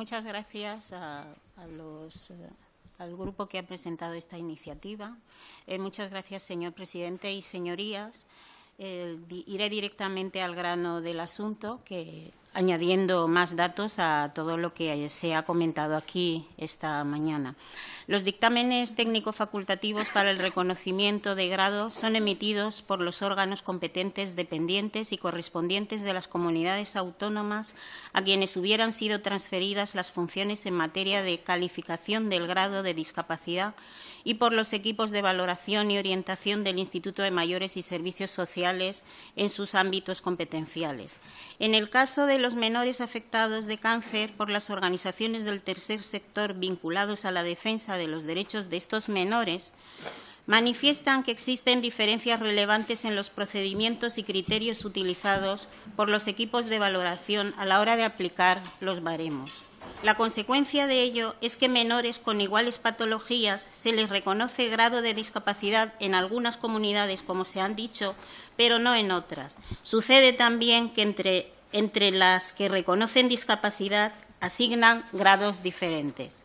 Muchas gracias a, a los, eh, al grupo que ha presentado esta iniciativa. Eh, muchas gracias, señor presidente y señorías. Eh, iré directamente al grano del asunto, que añadiendo más datos a todo lo que se ha comentado aquí esta mañana. Los dictámenes técnico-facultativos para el reconocimiento de grado son emitidos por los órganos competentes dependientes y correspondientes de las comunidades autónomas a quienes hubieran sido transferidas las funciones en materia de calificación del grado de discapacidad y por los equipos de valoración y orientación del Instituto de Mayores y Servicios Sociales en sus ámbitos competenciales. En el caso de los menores afectados de cáncer por las organizaciones del tercer sector vinculados a la defensa de los derechos de estos menores, manifiestan que existen diferencias relevantes en los procedimientos y criterios utilizados por los equipos de valoración a la hora de aplicar los baremos. La consecuencia de ello es que menores con iguales patologías se les reconoce grado de discapacidad en algunas comunidades, como se han dicho, pero no en otras. Sucede también que entre, entre las que reconocen discapacidad asignan grados diferentes.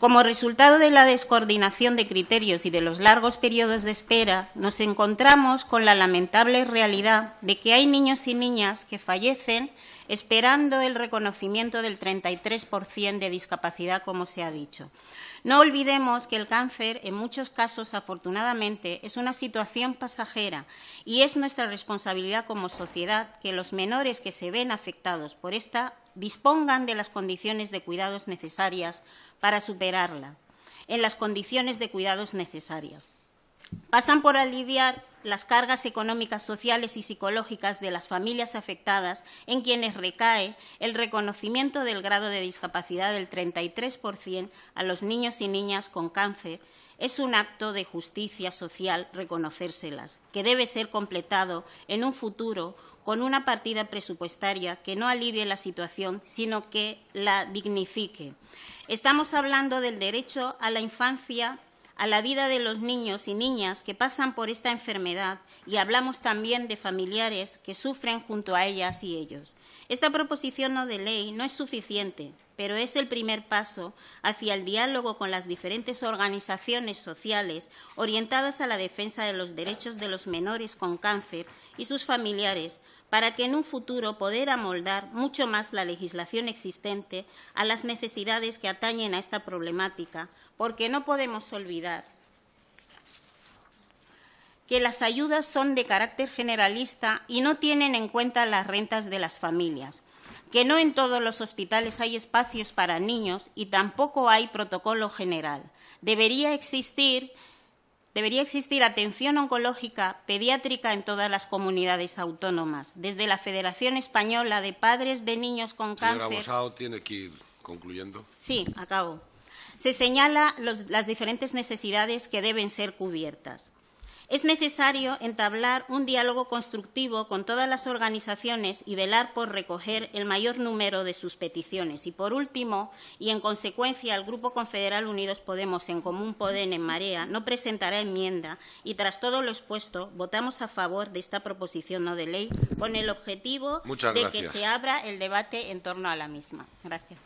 Como resultado de la descoordinación de criterios y de los largos periodos de espera, nos encontramos con la lamentable realidad de que hay niños y niñas que fallecen esperando el reconocimiento del 33% de discapacidad, como se ha dicho. No olvidemos que el cáncer, en muchos casos, afortunadamente, es una situación pasajera y es nuestra responsabilidad como sociedad que los menores que se ven afectados por esta dispongan de las condiciones de cuidados necesarias para superarla, en las condiciones de cuidados necesarias. Pasan por aliviar las cargas económicas, sociales y psicológicas de las familias afectadas en quienes recae el reconocimiento del grado de discapacidad del 33% a los niños y niñas con cáncer. Es un acto de justicia social reconocérselas, que debe ser completado en un futuro con una partida presupuestaria que no alivie la situación, sino que la dignifique. Estamos hablando del derecho a la infancia a la vida de los niños y niñas que pasan por esta enfermedad y hablamos también de familiares que sufren junto a ellas y ellos. Esta proposición no de ley no es suficiente, pero es el primer paso hacia el diálogo con las diferentes organizaciones sociales orientadas a la defensa de los derechos de los menores con cáncer y sus familiares para que en un futuro poder amoldar mucho más la legislación existente a las necesidades que atañen a esta problemática, porque no podemos olvidar que las ayudas son de carácter generalista y no tienen en cuenta las rentas de las familias, que no en todos los hospitales hay espacios para niños y tampoco hay protocolo general. Debería existir Debería existir atención oncológica pediátrica en todas las comunidades autónomas, desde la Federación Española de Padres de Niños con Señora Cáncer. Bosao tiene que ir concluyendo. Sí, acabo. Se señala los- las diferentes necesidades que deben ser cubiertas. Es necesario entablar un diálogo constructivo con todas las organizaciones y velar por recoger el mayor número de sus peticiones. Y, por último, y en consecuencia, el Grupo Confederal Unidos Podemos, en Común Podem, en Marea, no presentará enmienda y, tras todo lo expuesto, votamos a favor de esta proposición no de ley con el objetivo Muchas de gracias. que se abra el debate en torno a la misma. Gracias.